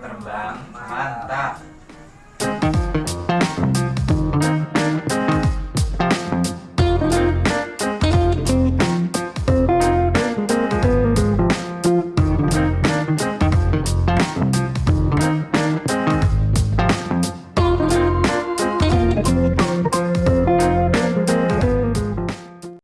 terbang. Mantap.